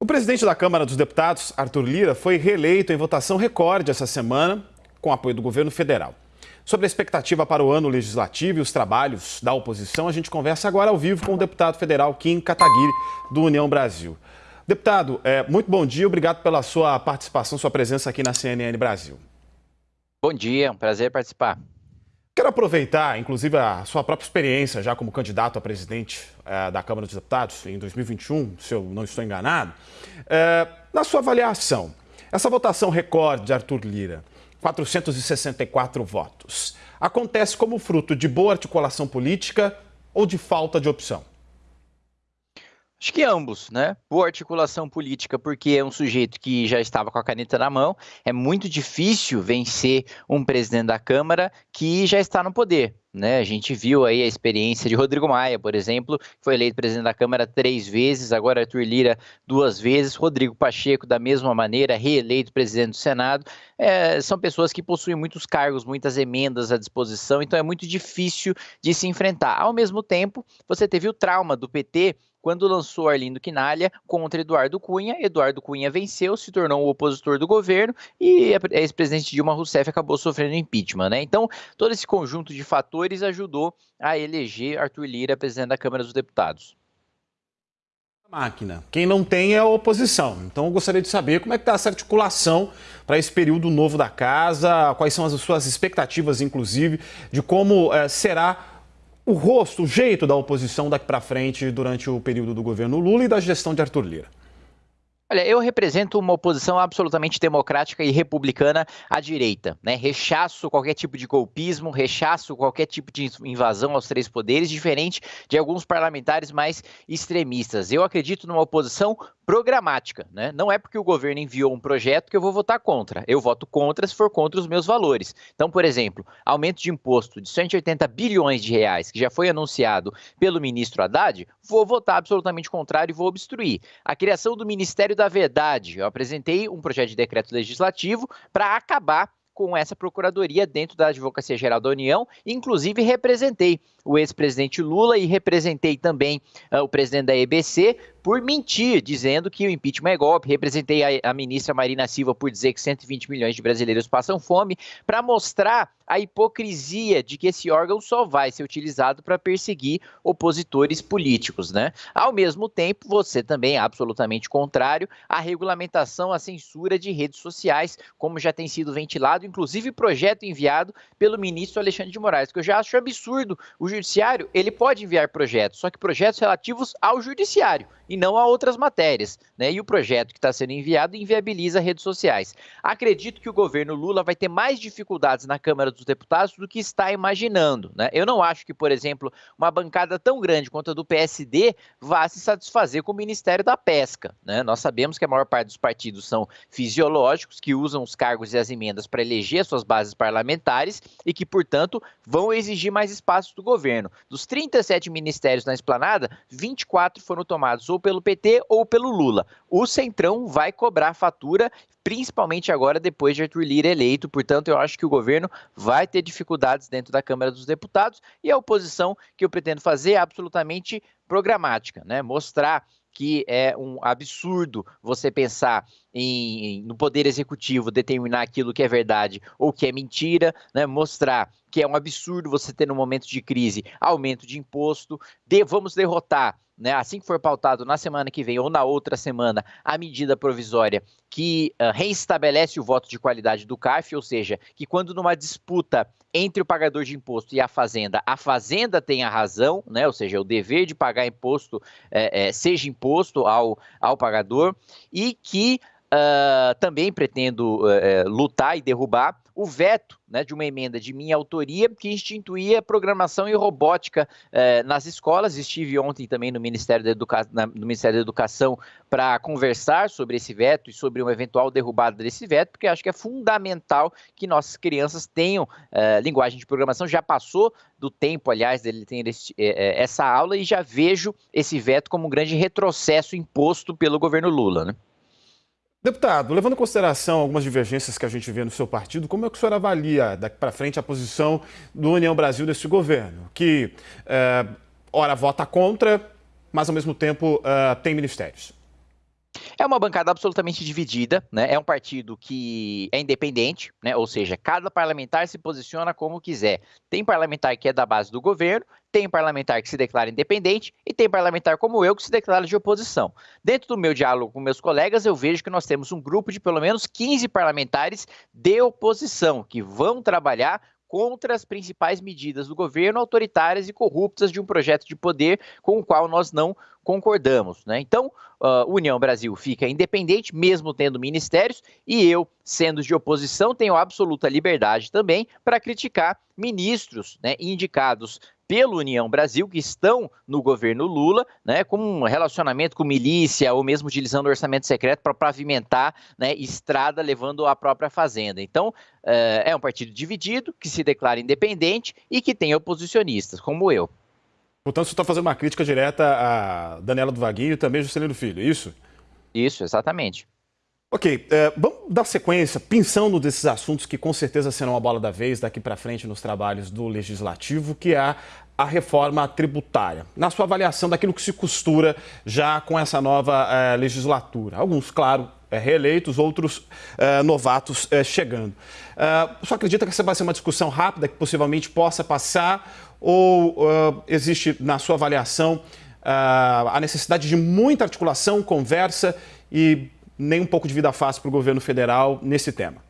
O presidente da Câmara dos Deputados, Arthur Lira, foi reeleito em votação recorde essa semana, com apoio do governo federal. Sobre a expectativa para o ano legislativo e os trabalhos da oposição, a gente conversa agora ao vivo com o deputado federal Kim Kataguiri, do União Brasil. Deputado, é, muito bom dia, obrigado pela sua participação, sua presença aqui na CNN Brasil. Bom dia, é um prazer participar. Quero aproveitar, inclusive, a sua própria experiência já como candidato a presidente é, da Câmara dos Deputados em 2021, se eu não estou enganado. É, na sua avaliação, essa votação recorde de Arthur Lira, 464 votos, acontece como fruto de boa articulação política ou de falta de opção? Acho que ambos, né? Boa articulação política, porque é um sujeito que já estava com a caneta na mão. É muito difícil vencer um presidente da Câmara que já está no poder. Né? A gente viu aí a experiência de Rodrigo Maia, por exemplo, que foi eleito presidente da Câmara três vezes, agora Arthur Lira duas vezes, Rodrigo Pacheco, da mesma maneira, reeleito presidente do Senado. É, são pessoas que possuem muitos cargos, muitas emendas à disposição, então é muito difícil de se enfrentar. Ao mesmo tempo, você teve o trauma do PT quando lançou Arlindo Quinalha contra Eduardo Cunha. Eduardo Cunha venceu, se tornou o opositor do governo e a ex-presidente Dilma Rousseff acabou sofrendo impeachment. Né? Então, todo esse conjunto de fatores ajudou a eleger Arthur Lira presidente da Câmara dos Deputados. Máquina. Quem não tem é a oposição. Então eu gostaria de saber como é que está essa articulação para esse período novo da casa, quais são as suas expectativas, inclusive, de como é, será o rosto, o jeito da oposição daqui para frente durante o período do governo Lula e da gestão de Arthur Lira? Olha, eu represento uma oposição absolutamente democrática e republicana à direita, né? Rechaço qualquer tipo de golpismo, rechaço qualquer tipo de invasão aos três poderes, diferente de alguns parlamentares mais extremistas. Eu acredito numa oposição programática, né? Não é porque o governo enviou um projeto que eu vou votar contra. Eu voto contra se for contra os meus valores. Então, por exemplo, aumento de imposto de 180 bilhões de reais, que já foi anunciado pelo ministro Haddad, vou votar absolutamente contrário e vou obstruir. A criação do Ministério da Verdade. Eu apresentei um projeto de decreto legislativo para acabar com essa procuradoria dentro da Advocacia Geral da União, inclusive representei o ex-presidente Lula e representei também uh, o presidente da EBC por mentir, dizendo que o impeachment é golpe. Representei a, a ministra Marina Silva por dizer que 120 milhões de brasileiros passam fome, para mostrar a hipocrisia de que esse órgão só vai ser utilizado para perseguir opositores políticos, né? Ao mesmo tempo, você também é absolutamente contrário à regulamentação, à censura de redes sociais, como já tem sido ventilado, inclusive projeto enviado pelo ministro Alexandre de Moraes, que eu já acho absurdo. O judiciário, ele pode enviar projetos, só que projetos relativos ao judiciário e não a outras matérias, né? E o projeto que está sendo enviado inviabiliza redes sociais. Acredito que o governo Lula vai ter mais dificuldades na Câmara dos Deputados do que está imaginando. Né? Eu não acho que, por exemplo, uma bancada tão grande quanto a do PSD vá se satisfazer com o Ministério da Pesca. Né? Nós sabemos que a maior parte dos partidos são fisiológicos, que usam os cargos e as emendas para eleger suas bases parlamentares e que, portanto, vão exigir mais espaço do governo. Dos 37 ministérios na esplanada, 24 foram tomados ou pelo PT ou pelo Lula. O Centrão vai cobrar fatura principalmente agora depois de Arthur Lira eleito. Portanto, eu acho que o governo vai ter dificuldades dentro da Câmara dos Deputados e a oposição que eu pretendo fazer é absolutamente programática, né? Mostrar que é um absurdo você pensar em, no poder executivo determinar aquilo que é verdade ou que é mentira, né? mostrar que é um absurdo você ter no momento de crise aumento de imposto, de, vamos derrotar né, assim que for pautado na semana que vem ou na outra semana, a medida provisória que uh, reestabelece o voto de qualidade do CARF, ou seja, que quando numa disputa entre o pagador de imposto e a fazenda, a fazenda tem a razão, né, ou seja, o dever de pagar imposto é, é, seja imposto ao, ao pagador, e que uh, também pretendo uh, lutar e derrubar o veto né, de uma emenda de minha autoria que instituía programação e robótica uh, nas escolas. Estive ontem também no Ministério da, Educa... Na, no Ministério da Educação para conversar sobre esse veto e sobre uma eventual derrubada desse veto, porque acho que é fundamental que nossas crianças tenham uh, linguagem de programação. Já passou do tempo, aliás, dele ter esse, essa aula e já vejo esse veto como um grande retrocesso imposto pelo governo Lula. Né? Deputado, levando em consideração algumas divergências que a gente vê no seu partido, como é que o senhor avalia daqui para frente a posição do União Brasil desse governo, que, é, ora, vota contra, mas ao mesmo tempo é, tem ministérios? É uma bancada absolutamente dividida, né? É um partido que é independente, né? Ou seja, cada parlamentar se posiciona como quiser. Tem parlamentar que é da base do governo, tem parlamentar que se declara independente e tem parlamentar como eu que se declara de oposição. Dentro do meu diálogo com meus colegas, eu vejo que nós temos um grupo de pelo menos 15 parlamentares de oposição que vão trabalhar contra as principais medidas do governo autoritárias e corruptas de um projeto de poder com o qual nós não concordamos. Né? Então, uh, União Brasil fica independente, mesmo tendo ministérios, e eu, sendo de oposição, tenho absoluta liberdade também para criticar ministros né, indicados pelo União Brasil, que estão no governo Lula, né, com um relacionamento com milícia ou mesmo utilizando o orçamento secreto para pavimentar né, estrada levando à própria fazenda. Então, é, é um partido dividido, que se declara independente e que tem oposicionistas, como eu. Portanto, você está fazendo uma crítica direta a Daniela do Vaguinho e também Juscelino Filho, é isso? Isso, exatamente. Ok, é, vamos dar sequência, pensando desses assuntos que com certeza serão a bola da vez daqui para frente nos trabalhos do Legislativo, que é a reforma tributária. Na sua avaliação daquilo que se costura já com essa nova é, legislatura. Alguns, claro, é, reeleitos, outros novatos chegando. Você acredita que essa vai ser uma discussão rápida, que possivelmente possa passar, ou existe, na sua avaliação, a necessidade de muita articulação, conversa e nem um pouco de vida fácil para o governo federal nesse tema?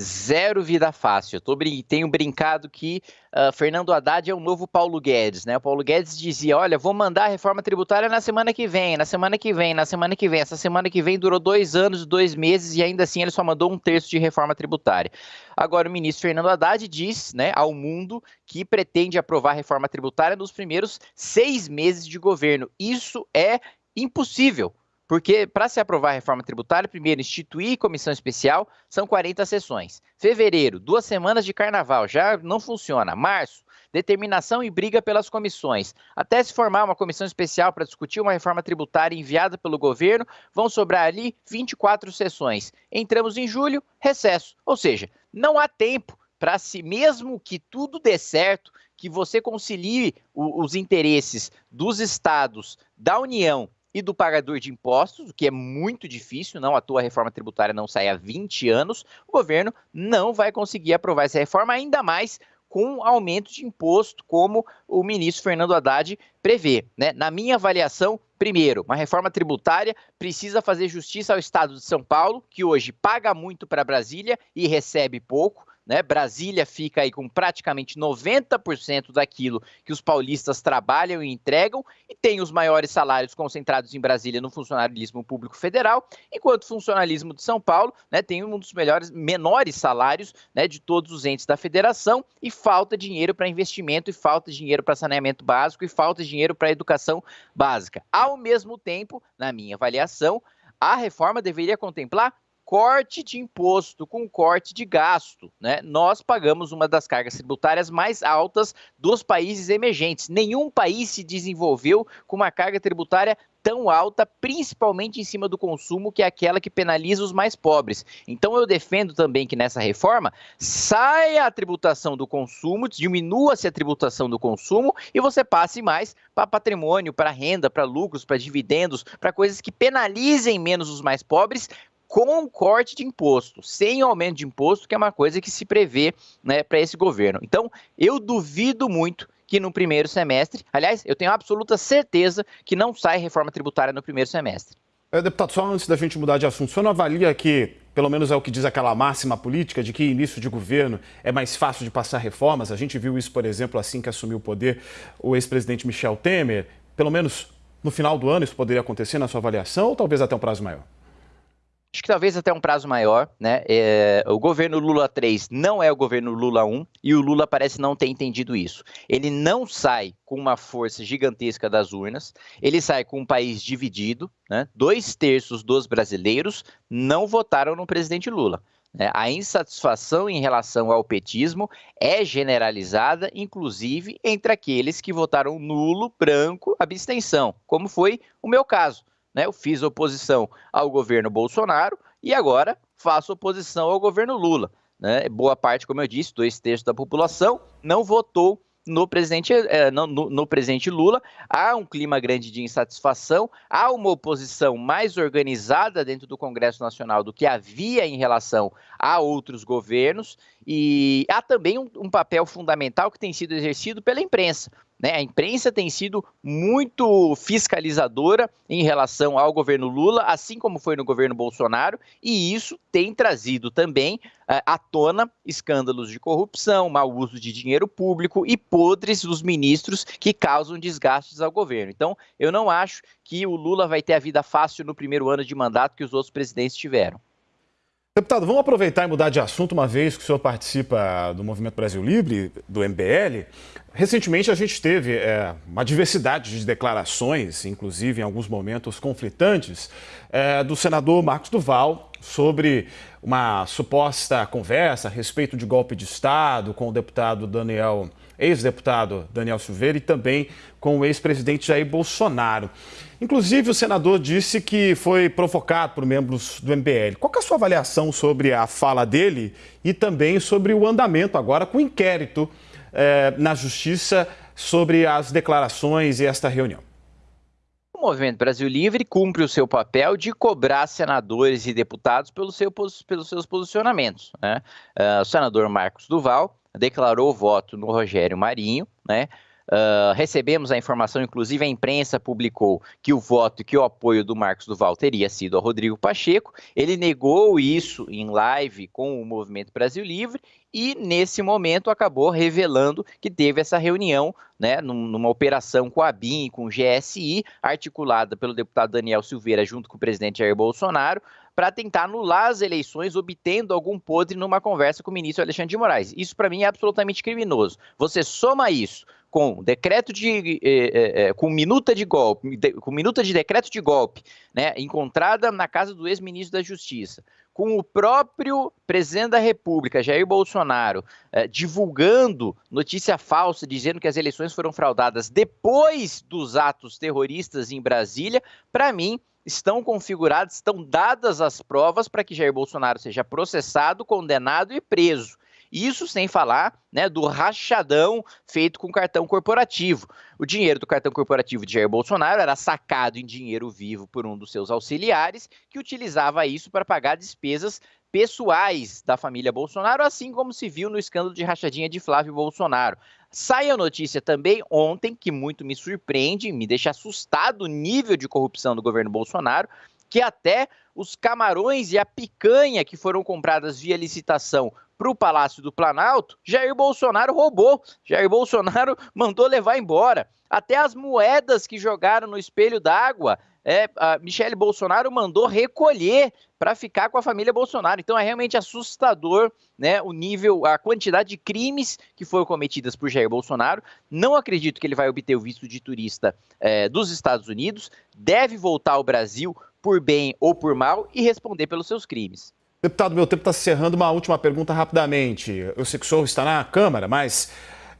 Zero vida fácil. Eu tô, tenho brincado que uh, Fernando Haddad é o novo Paulo Guedes, né? O Paulo Guedes dizia: olha, vou mandar a reforma tributária na semana que vem, na semana que vem, na semana que vem. Essa semana que vem durou dois anos, dois meses e ainda assim ele só mandou um terço de reforma tributária. Agora, o ministro Fernando Haddad diz né, ao mundo que pretende aprovar a reforma tributária nos primeiros seis meses de governo. Isso é impossível. Porque para se aprovar a reforma tributária, primeiro instituir comissão especial, são 40 sessões. Fevereiro, duas semanas de carnaval, já não funciona. Março, determinação e briga pelas comissões. Até se formar uma comissão especial para discutir uma reforma tributária enviada pelo governo, vão sobrar ali 24 sessões. Entramos em julho, recesso. Ou seja, não há tempo para si, mesmo que tudo dê certo, que você concilie os interesses dos estados, da União e do pagador de impostos, o que é muito difícil, não à toa a reforma tributária não sai há 20 anos, o governo não vai conseguir aprovar essa reforma, ainda mais com aumento de imposto, como o ministro Fernando Haddad prevê. Né? Na minha avaliação, primeiro, uma reforma tributária precisa fazer justiça ao Estado de São Paulo, que hoje paga muito para Brasília e recebe pouco. Né? Brasília fica aí com praticamente 90% daquilo que os paulistas trabalham e entregam e tem os maiores salários concentrados em Brasília no funcionalismo público federal, enquanto o funcionalismo de São Paulo né, tem um dos melhores, menores salários né, de todos os entes da federação e falta dinheiro para investimento e falta dinheiro para saneamento básico e falta dinheiro para educação básica. Ao mesmo tempo, na minha avaliação, a reforma deveria contemplar corte de imposto com corte de gasto. Né? Nós pagamos uma das cargas tributárias mais altas dos países emergentes. Nenhum país se desenvolveu com uma carga tributária tão alta, principalmente em cima do consumo, que é aquela que penaliza os mais pobres. Então eu defendo também que nessa reforma saia a tributação do consumo, diminua-se a tributação do consumo e você passe mais para patrimônio, para renda, para lucros, para dividendos, para coisas que penalizem menos os mais pobres, com corte de imposto, sem aumento de imposto, que é uma coisa que se prevê né, para esse governo. Então, eu duvido muito que no primeiro semestre, aliás, eu tenho absoluta certeza que não sai reforma tributária no primeiro semestre. É, deputado, só antes da gente mudar de assunto, o senhor não avalia que, pelo menos é o que diz aquela máxima política, de que início de governo é mais fácil de passar reformas? A gente viu isso, por exemplo, assim que assumiu o poder o ex-presidente Michel Temer. Pelo menos no final do ano isso poderia acontecer na sua avaliação ou talvez até um prazo maior? Acho que talvez até um prazo maior, né? É, o governo Lula 3 não é o governo Lula 1 e o Lula parece não ter entendido isso. Ele não sai com uma força gigantesca das urnas, ele sai com um país dividido, né? Dois terços dos brasileiros não votaram no presidente Lula. Né? A insatisfação em relação ao petismo é generalizada, inclusive entre aqueles que votaram nulo, branco, abstenção, como foi o meu caso. Né? Eu fiz oposição ao governo Bolsonaro e agora faço oposição ao governo Lula. Né? Boa parte, como eu disse, dois terços da população não votou no presidente, é, no, no, presidente Lula. Há um clima grande de insatisfação, há uma oposição mais organizada dentro do Congresso Nacional do que havia em relação a outros governos, e há também um, um papel fundamental que tem sido exercido pela imprensa. Né? A imprensa tem sido muito fiscalizadora em relação ao governo Lula, assim como foi no governo Bolsonaro, e isso tem trazido também uh, à tona escândalos de corrupção, mau uso de dinheiro público e podres dos ministros que causam desgastes ao governo. Então, eu não acho que o Lula vai ter a vida fácil no primeiro ano de mandato que os outros presidentes tiveram. Deputado, vamos aproveitar e mudar de assunto, uma vez que o senhor participa do Movimento Brasil Livre, do MBL. Recentemente a gente teve é, uma diversidade de declarações, inclusive em alguns momentos conflitantes, é, do senador Marcos Duval sobre uma suposta conversa a respeito de golpe de Estado com o deputado Daniel, ex-deputado Daniel Silveira e também com o ex-presidente Jair Bolsonaro. Inclusive, o senador disse que foi provocado por membros do MBL. Qual é a sua avaliação sobre a fala dele e também sobre o andamento agora com o inquérito eh, na Justiça sobre as declarações e esta reunião? Movimento Brasil Livre cumpre o seu papel de cobrar senadores e deputados pelo seu, pelos seus posicionamentos. Né? Uh, o senador Marcos Duval declarou voto no Rogério Marinho, né? Uh, recebemos a informação, inclusive a imprensa publicou que o voto, que o apoio do Marcos Duval teria sido a Rodrigo Pacheco. Ele negou isso em live com o Movimento Brasil Livre e, nesse momento, acabou revelando que teve essa reunião, né, numa operação com a BIM, com o GSI, articulada pelo deputado Daniel Silveira junto com o presidente Jair Bolsonaro, para tentar anular as eleições, obtendo algum podre numa conversa com o ministro Alexandre de Moraes. Isso, para mim, é absolutamente criminoso. Você soma isso com decreto de eh, eh, com minuta de golpe, de, com minuta de decreto de golpe, né, encontrada na casa do ex-ministro da Justiça, com o próprio presidente da República, Jair Bolsonaro, eh, divulgando notícia falsa, dizendo que as eleições foram fraudadas depois dos atos terroristas em Brasília, para mim estão configuradas, estão dadas as provas para que Jair Bolsonaro seja processado, condenado e preso. Isso sem falar né, do rachadão feito com cartão corporativo. O dinheiro do cartão corporativo de Jair Bolsonaro era sacado em dinheiro vivo por um dos seus auxiliares, que utilizava isso para pagar despesas pessoais da família Bolsonaro, assim como se viu no escândalo de rachadinha de Flávio Bolsonaro. Sai a notícia também ontem, que muito me surpreende, me deixa assustado o nível de corrupção do governo Bolsonaro, que até os camarões e a picanha que foram compradas via licitação para o Palácio do Planalto, Jair Bolsonaro roubou. Jair Bolsonaro mandou levar embora. Até as moedas que jogaram no espelho d'água, é, Michele Bolsonaro mandou recolher para ficar com a família Bolsonaro. Então é realmente assustador né, o nível, a quantidade de crimes que foram cometidas por Jair Bolsonaro. Não acredito que ele vai obter o visto de turista é, dos Estados Unidos. Deve voltar ao Brasil por bem ou por mal e responder pelos seus crimes. Deputado, meu tempo está encerrando. Uma última pergunta rapidamente. Eu sei que o senhor está na Câmara, mas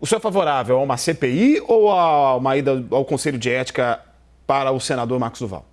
o senhor é favorável a uma CPI ou a uma ida ao Conselho de Ética para o senador Marcos Duval?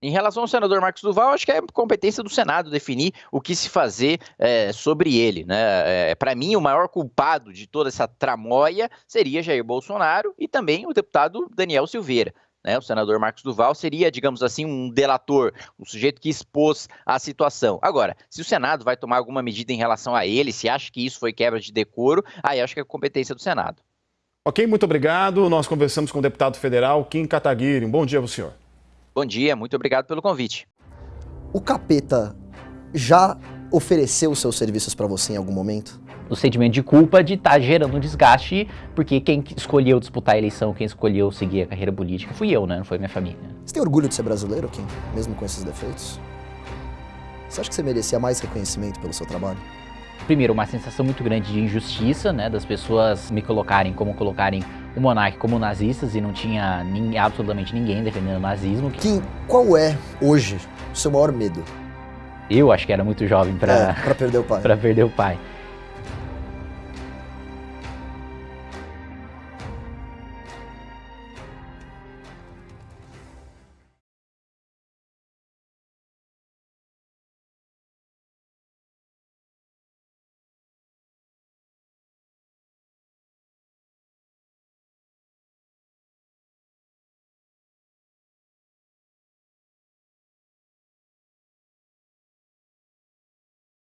Em relação ao senador Marcos Duval, acho que é competência do Senado definir o que se fazer é, sobre ele. Né? É, Para mim, o maior culpado de toda essa tramóia seria Jair Bolsonaro e também o deputado Daniel Silveira. Né? O senador Marcos Duval seria, digamos assim, um delator, um sujeito que expôs a situação. Agora, se o Senado vai tomar alguma medida em relação a ele, se acha que isso foi quebra de decoro, aí acho que é competência do Senado. Ok, muito obrigado. Nós conversamos com o deputado federal Kim Kataguiri. Um bom dia para o senhor. Bom dia, muito obrigado pelo convite. O capeta já ofereceu seus serviços para você em algum momento? O sentimento de culpa de estar tá gerando um desgaste, porque quem escolheu disputar a eleição, quem escolheu seguir a carreira política fui eu, né? Não foi minha família. Você tem orgulho de ser brasileiro, Kim? Mesmo com esses defeitos? Você acha que você merecia mais reconhecimento pelo seu trabalho? Primeiro, uma sensação muito grande de injustiça, né? Das pessoas me colocarem como colocarem o monarca como nazistas e não tinha nem, absolutamente ninguém defendendo o nazismo. Kim, qual é, hoje, o seu maior medo? Eu acho que era muito jovem para é, perder o pai. para perder o pai.